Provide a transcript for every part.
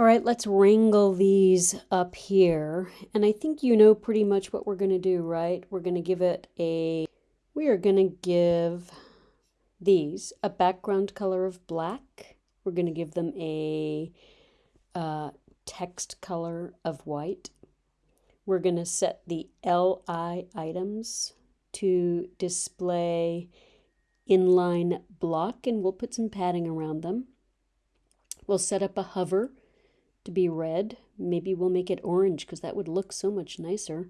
All right, let's wrangle these up here. And I think you know pretty much what we're going to do, right? We're going to give it a, we are going to give these a background color of black. We're going to give them a uh, text color of white. We're going to set the LI items to display inline block and we'll put some padding around them. We'll set up a hover to be red. Maybe we'll make it orange because that would look so much nicer.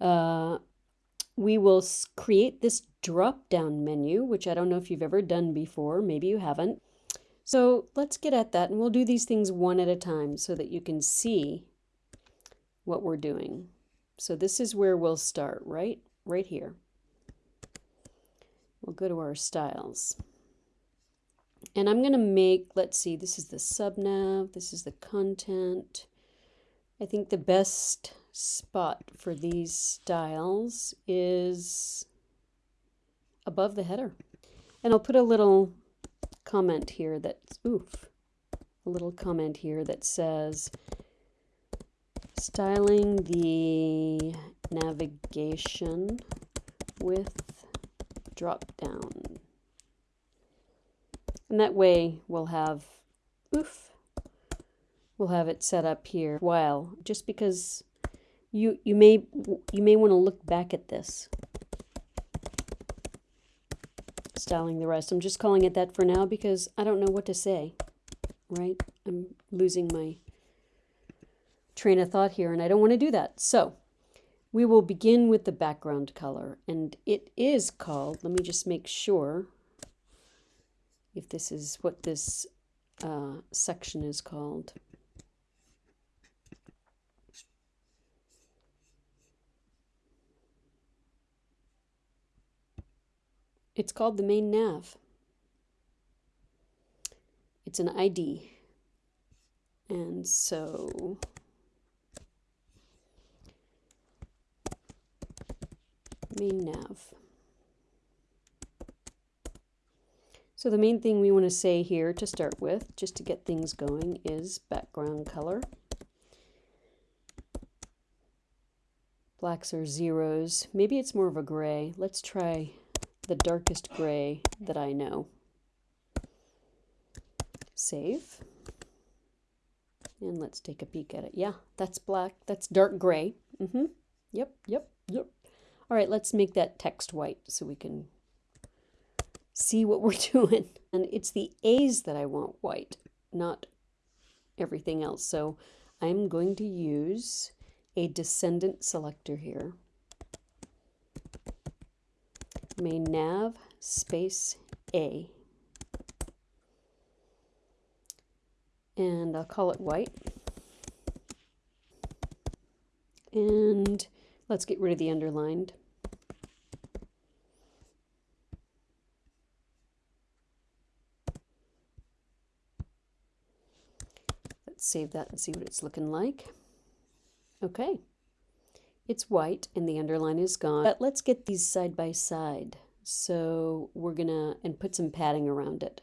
Uh, we will create this drop down menu, which I don't know if you've ever done before. Maybe you haven't. So let's get at that and we'll do these things one at a time so that you can see what we're doing. So this is where we'll start, right? Right here. We'll go to our styles. And I'm going to make, let's see, this is the subnav, this is the content. I think the best spot for these styles is above the header. And I'll put a little comment here that's, oof, a little comment here that says, styling the navigation with drop down. And that way we'll have, oof, we'll have it set up here while, just because you, you may, you may want to look back at this. Styling the rest. I'm just calling it that for now because I don't know what to say, right? I'm losing my train of thought here and I don't want to do that. So we will begin with the background color and it is called, let me just make sure if this is what this uh, section is called. It's called the main nav. It's an ID. And so main nav. So the main thing we want to say here to start with, just to get things going, is background color. Blacks are zeros. Maybe it's more of a gray. Let's try the darkest gray that I know. Save. And let's take a peek at it. Yeah, that's black. That's dark gray. Mm-hmm. Yep, yep, yep. All right, let's make that text white so we can see what we're doing. And it's the A's that I want white, not everything else. So I'm going to use a descendant selector here. Main nav space A. And I'll call it white. And let's get rid of the underlined. Save that and see what it's looking like. Okay, it's white and the underline is gone. But let's get these side by side. So we're gonna, and put some padding around it.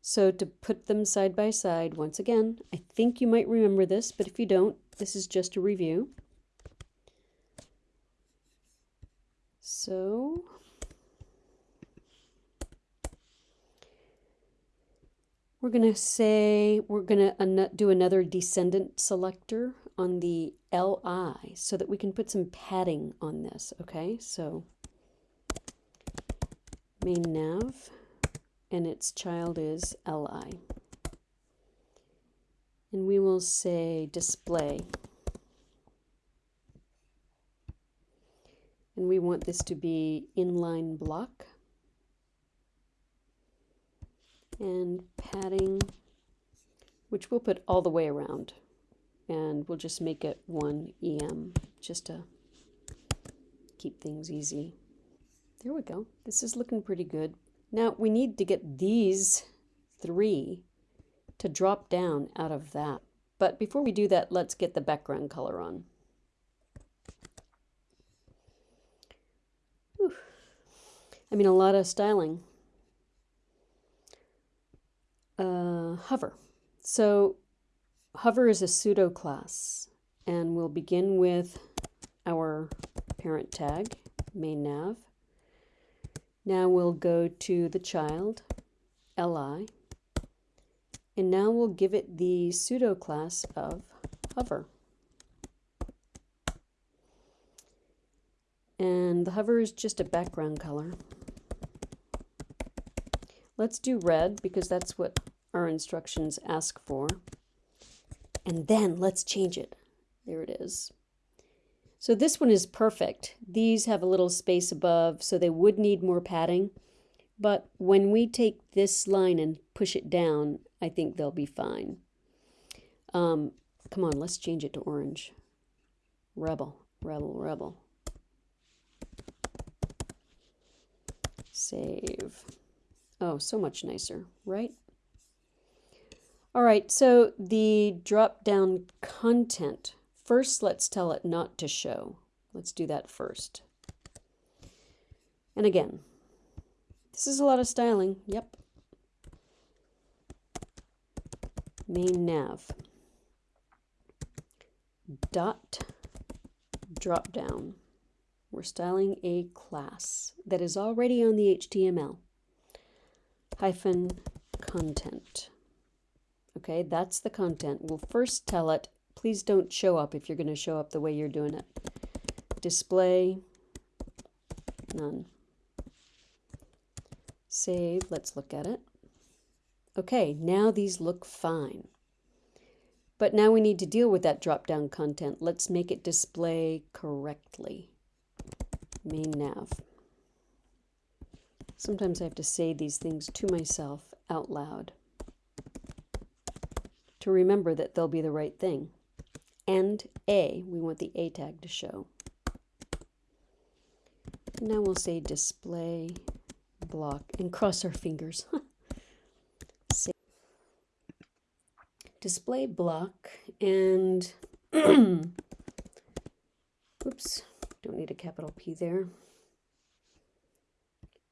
So to put them side by side, once again, I think you might remember this, but if you don't, this is just a review. So We're going to say we're going to do another descendant selector on the LI so that we can put some padding on this, okay? So main nav and its child is LI. And we will say display. And we want this to be inline block. And padding, which we'll put all the way around. And we'll just make it one EM just to keep things easy. There we go. This is looking pretty good. Now we need to get these three to drop down out of that. But before we do that, let's get the background color on. Whew. I mean, a lot of styling uh, hover. So hover is a pseudo class and we'll begin with our parent tag, main nav. Now we'll go to the child, li, and now we'll give it the pseudo class of hover. And the hover is just a background color. Let's do red because that's what our instructions ask for. And then let's change it. There it is. So this one is perfect. These have a little space above, so they would need more padding. But when we take this line and push it down, I think they'll be fine. Um, come on, let's change it to orange. Rebel, rebel, rebel. Save. Oh, so much nicer, right? All right, so the drop-down content. First, let's tell it not to show. Let's do that first. And again, this is a lot of styling. Yep. Main nav. Dot drop down. We're styling a class that is already on the HTML hyphen content. Okay, that's the content. We'll first tell it, please don't show up if you're going to show up the way you're doing it. Display, none. Save, let's look at it. Okay, now these look fine. But now we need to deal with that drop-down content. Let's make it display correctly. Main nav. Sometimes I have to say these things to myself out loud to remember that they'll be the right thing. And A, we want the A tag to show. Now we'll say display block and cross our fingers. display block and oops, don't need a capital P there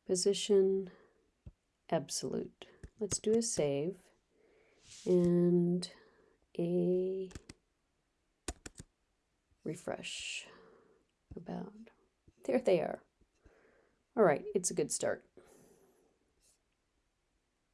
position absolute. Let's do a save and a refresh about there they are. All right it's a good start